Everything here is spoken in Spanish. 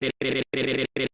del